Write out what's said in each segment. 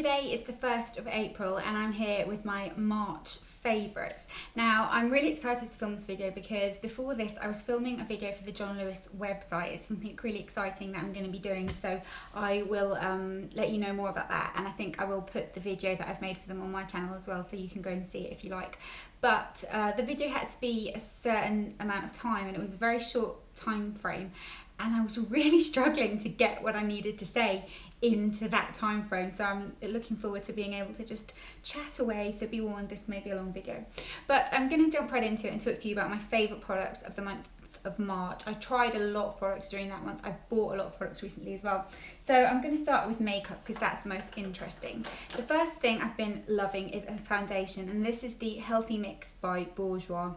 Today is the 1st of April and I'm here with my March favourites. Now I'm really excited to film this video because before this I was filming a video for the John Lewis website. It's something really exciting that I'm going to be doing so I will um, let you know more about that and I think I will put the video that I've made for them on my channel as well so you can go and see it if you like. But uh, the video had to be a certain amount of time and it was a very short time frame and I was really struggling to get what I needed to say into that time frame so I'm looking forward to being able to just chat away so be warned this may be a long video but I'm going to jump right into it and talk to you about my favourite products of the month of March. I tried a lot of products during that month. I've bought a lot of products recently as well. So I'm going to start with makeup because that's the most interesting. The first thing I've been loving is a foundation and this is the Healthy Mix by Bourjois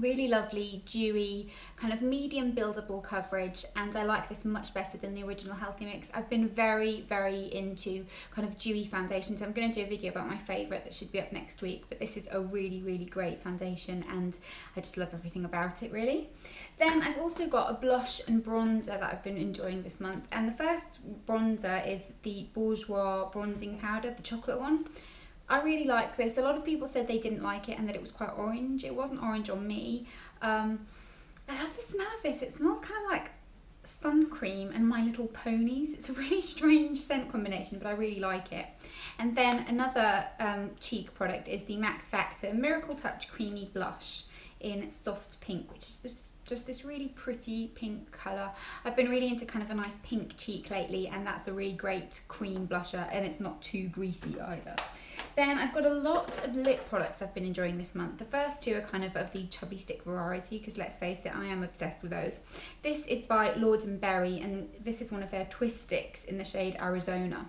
really lovely dewy kind of medium buildable coverage and I like this much better than the original Healthy Mix. I've been very very into kind of dewy foundations. I'm going to do a video about my favourite that should be up next week but this is a really really great foundation and I just love everything about it really. Then I've also got a blush and bronzer that I've been enjoying this month and the first bronzer is the Bourjois bronzing powder, the chocolate one. I really like this. A lot of people said they didn't like it and that it was quite orange. It wasn't orange on me. Um, I love the smell of this. It smells kind of like sun cream and My Little Ponies. It's a really strange scent combination, but I really like it. And then another um, cheek product is the Max Factor Miracle Touch Creamy Blush in Soft Pink, which is just just this really pretty pink colour. I've been really into kind of a nice pink cheek lately and that's a really great cream blusher and it's not too greasy either. Then I've got a lot of lip products I've been enjoying this month. The first two are kind of of the chubby stick variety because let's face it, I am obsessed with those. This is by Lord & Berry and this is one of their twist sticks in the shade Arizona,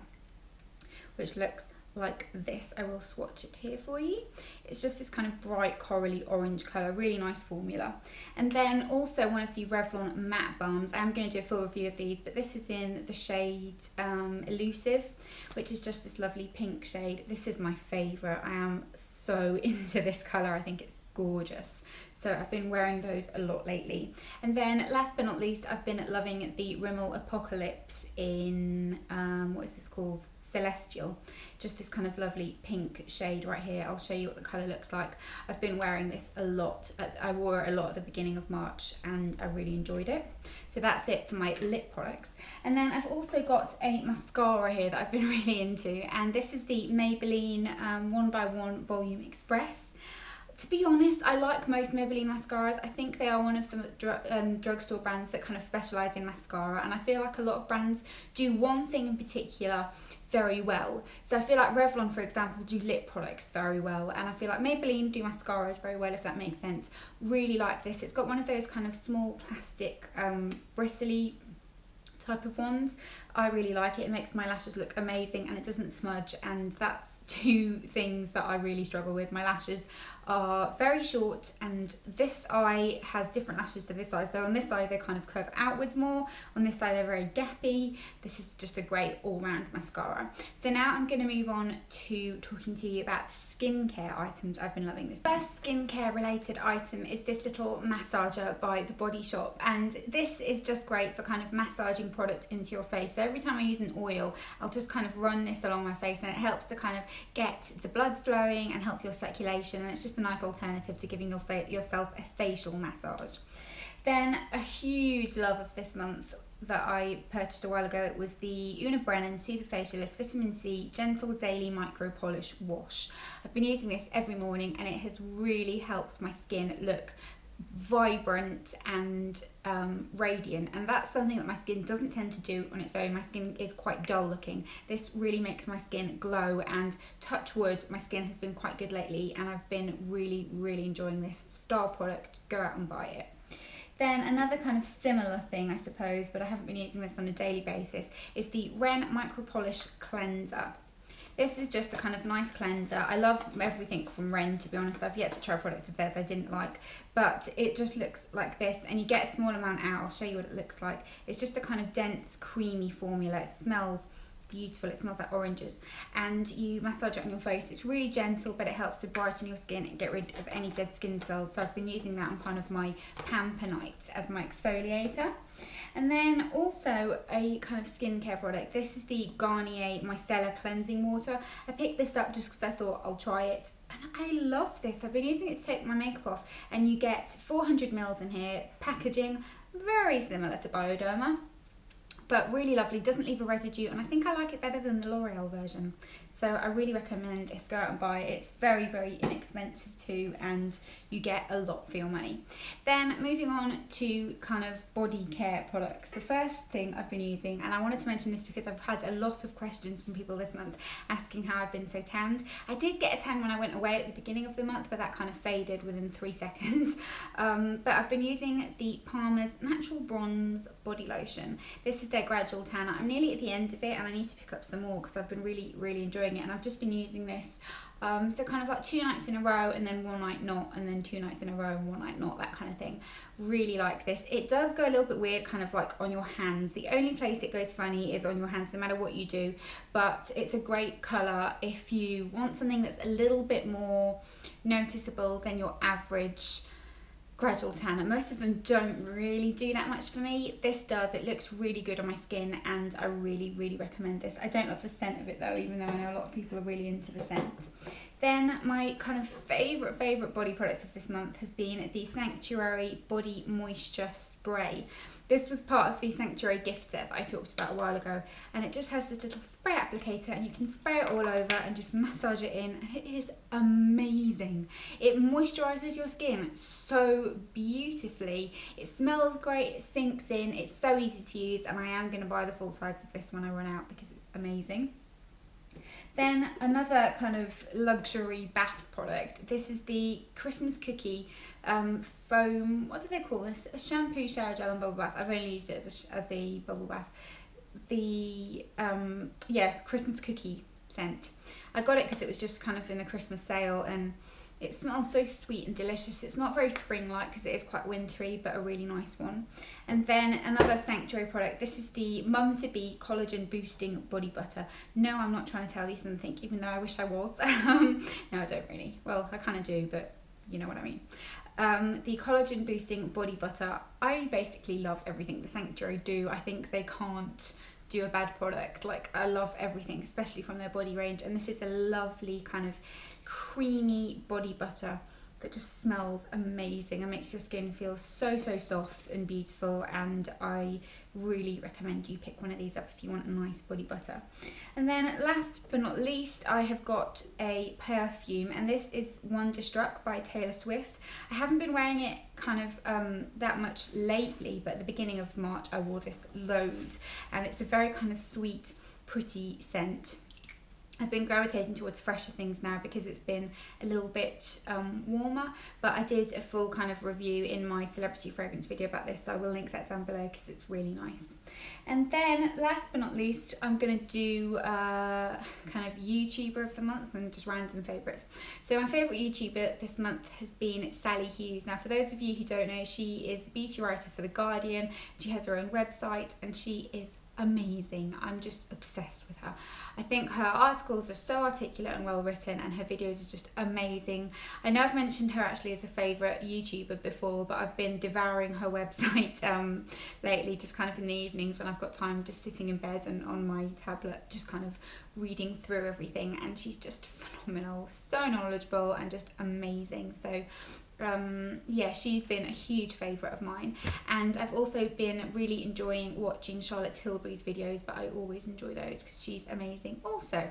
which looks like this. I will swatch it here for you. It's just this kind of bright corally orange colour, really nice formula. And then also one of the Revlon matte balms. I'm going to do a full review of these, but this is in the shade um, Elusive, which is just this lovely pink shade. This is my favourite. I am so into this colour. I think it's gorgeous. So I've been wearing those a lot lately. And then last but not least, I've been loving the Rimmel Apocalips in, um, what is this called? Celestial, just this kind of lovely pink shade right here. I'll show you what the colour looks like. I've been wearing this a lot. I wore it a lot at the beginning of March and I really enjoyed it. So that's it for my lip products. And then I've also got a mascara here that I've been really into and this is the Maybelline um, One by One Volume Express honest, I like most Maybelline mascaras. I think they are one of the dr um, drugstore brands that kind of specialise in mascara and I feel like a lot of brands do one thing in particular very well. So I feel like Revlon, for example, do lip products very well and I feel like Maybelline do mascaras very well, if that makes sense. Really like this. It's got one of those kind of small plastic um, bristly type of ones. I really like it. It makes my lashes look amazing and it doesn't smudge and that's two things that I really struggle with. My lashes are very short and this eye has different lashes to this eye. So on this eye they kind of curve outwards more, on this side they're very gappy. This is just a great all-round mascara. So now I'm going to move on to talking to you about skincare items I've been loving this. First skincare related item is this little massager by The Body Shop and this is just great for kind of massaging product into your face. So every time I use an oil I'll just kind of run this along my face and it helps to kind of get the blood flowing and help your circulation and it's just a nice alternative to giving your yourself a facial massage. Then a huge love of this month that I purchased a while ago it was the Una Brennan Super Facialist Vitamin C Gentle Daily Micro Polish Wash. I've been using this every morning and it has really helped my skin look vibrant and um, radiant. And that's something that my skin doesn't tend to do on its own. My skin is quite dull looking. This really makes my skin glow and touch wood my skin has been quite good lately and I've been really really enjoying this star product. Go out and buy it. Then another kind of similar thing, I suppose, but I haven't been using this on a daily basis, is the Ren Micro Polish Cleanser. This is just a kind of nice cleanser. I love everything from Ren, to be honest. I've yet to try a product of theirs I didn't like, but it just looks like this, and you get a small amount out. I'll show you what it looks like. It's just a kind of dense, creamy formula. It smells beautiful. It smells like oranges. And you massage it on your face. It's really gentle, but it helps to brighten your skin and get rid of any dead skin cells. So I've been using that on kind of my Pamper Nights as my exfoliator. And then also a kind of skincare product. This is the Garnier Micellar Cleansing Water. I picked this up just because I thought I'll try it. And I love this. I've been using it to take my makeup off. And you get 400 mils in here. Packaging very similar to Bioderma but really lovely, doesn't leave a residue, and I think I like it better than the L'Oreal version. So I really recommend this. Go out and buy it. It's very, very inexpensive too, and you get a lot for your money. Then moving on to kind of body care products. The first thing I've been using, and I wanted to mention this because I've had a lot of questions from people this month asking how I've been so tanned. I did get a tan when I went away at the beginning of the month, but that kind of faded within three seconds. Um, but I've been using the Palmer's Natural Bronze Body Lotion. This is their gradual tanner. I'm nearly at the end of it, and I need to pick up some more because I've been really, really enjoying it and I've just been using this um, so kind of like two nights in a row and then one night not and then two nights in a row and one night not that kind of thing. Really like this. It does go a little bit weird kind of like on your hands. The only place it goes funny is on your hands no matter what you do but it's a great color. If you want something that's a little bit more noticeable than your average gradual tanner. Most of them don't really do that much for me. This does. It looks really good on my skin and I really, really recommend this. I don't love the scent of it though, even though I know a lot of people are really into the scent. Then my kind of favourite, favourite body products of this month has been the Sanctuary Body Moisture Spray. This was part of the Sanctuary gift set that I talked about a while ago and it just has this little spray applicator and you can spray it all over and just massage it in. It is amazing. It moisturises your skin so beautifully. It smells great, it sinks in, it's so easy to use and I am going to buy the full size of this when I run out because it's amazing. Then another kind of luxury bath product. This is the Christmas Cookie um, foam, what do they call this? A shampoo, shower gel and bubble bath. I've only used it as a, as a bubble bath. The, um, yeah, Christmas Cookie scent. I got it because it was just kind of in the Christmas sale and it smells so sweet and delicious. It's not very spring-like because it is quite wintry, but a really nice one. And then another Sanctuary product. This is the Mum to Be Collagen Boosting Body Butter. No, I'm not trying to tell you something, even though I wish I was. no, I don't really. Well, I kind of do, but you know what I mean. Um, the collagen boosting body butter. I basically love everything the Sanctuary do. I think they can't do a bad product. Like I love everything, especially from their body range. And this is a lovely kind of creamy body butter that just smells amazing and makes your skin feel so so soft and beautiful. And I really recommend you pick one of these up if you want a nice body butter. And then last but not least I have got a perfume and this is Wonderstruck by Taylor Swift. I haven't been wearing it kind of um, that much lately but at the beginning of March I wore this loads and it's a very kind of sweet pretty scent I've been gravitating towards fresher things now because it's been a little bit um, warmer but I did a full kind of review in my celebrity fragrance video about this so I will link that down below because it's really nice. And then last but not least I'm going to do uh, kind of YouTuber of the month and just random favourites so my favourite YouTuber this month has been Sali Hughes. Now for those of you who don't know she is the beauty writer for The Guardian. She has her own website and she is amazing. I'm just obsessed with her. I think her articles are so articulate and well written and her videos are just amazing. I know I've mentioned her actually as a favourite YouTuber before but I've been devouring her website um, lately just kind of in the evenings when I've got time just sitting in bed and on my tablet just kind of reading through everything and she's just phenomenal, so knowledgeable and just amazing. So um, yeah, she's been a huge favourite of mine. And I've also been really enjoying watching Charlotte Tilbury's videos, but I always enjoy those because she's amazing also.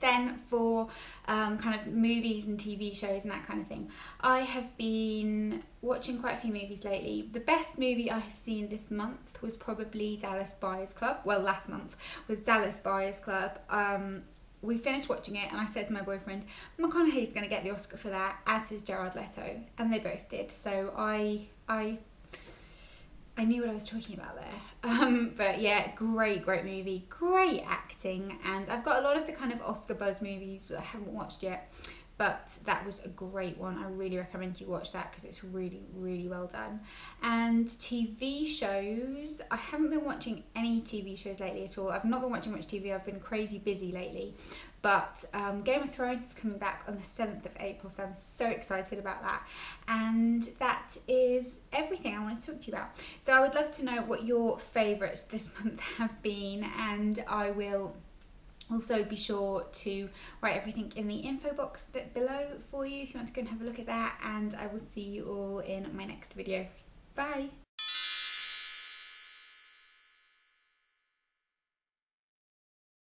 Then for um, kind of movies and TV shows and that kind of thing, I have been watching quite a few movies lately. The best movie I have seen this month was probably Dallas Buyers Club. Well, last month was Dallas Buyers Club. Um, we finished watching it and I said to my boyfriend, McConaughey's going to get the Oscar for that, as is Jared Leto, and they both did. So I, I, I knew what I was talking about there. Um, but yeah, great, great movie, great acting, and I've got a lot of the kind of Oscar buzz movies that I haven't watched yet. But that was a great one. I really recommend you watch that because it's really, really well done. And TV shows, I haven't been watching any TV shows lately at all. I've not been watching much TV, I've been crazy busy lately. But um, Game of Thrones is coming back on the 7th of April, so I'm so excited about that. And that is everything I want to talk to you about. So I would love to know what your favourites this month have been, and I will also be sure to write everything in the info box below for you if you want to go and have a look at that and I will see you all in my next video. Bye!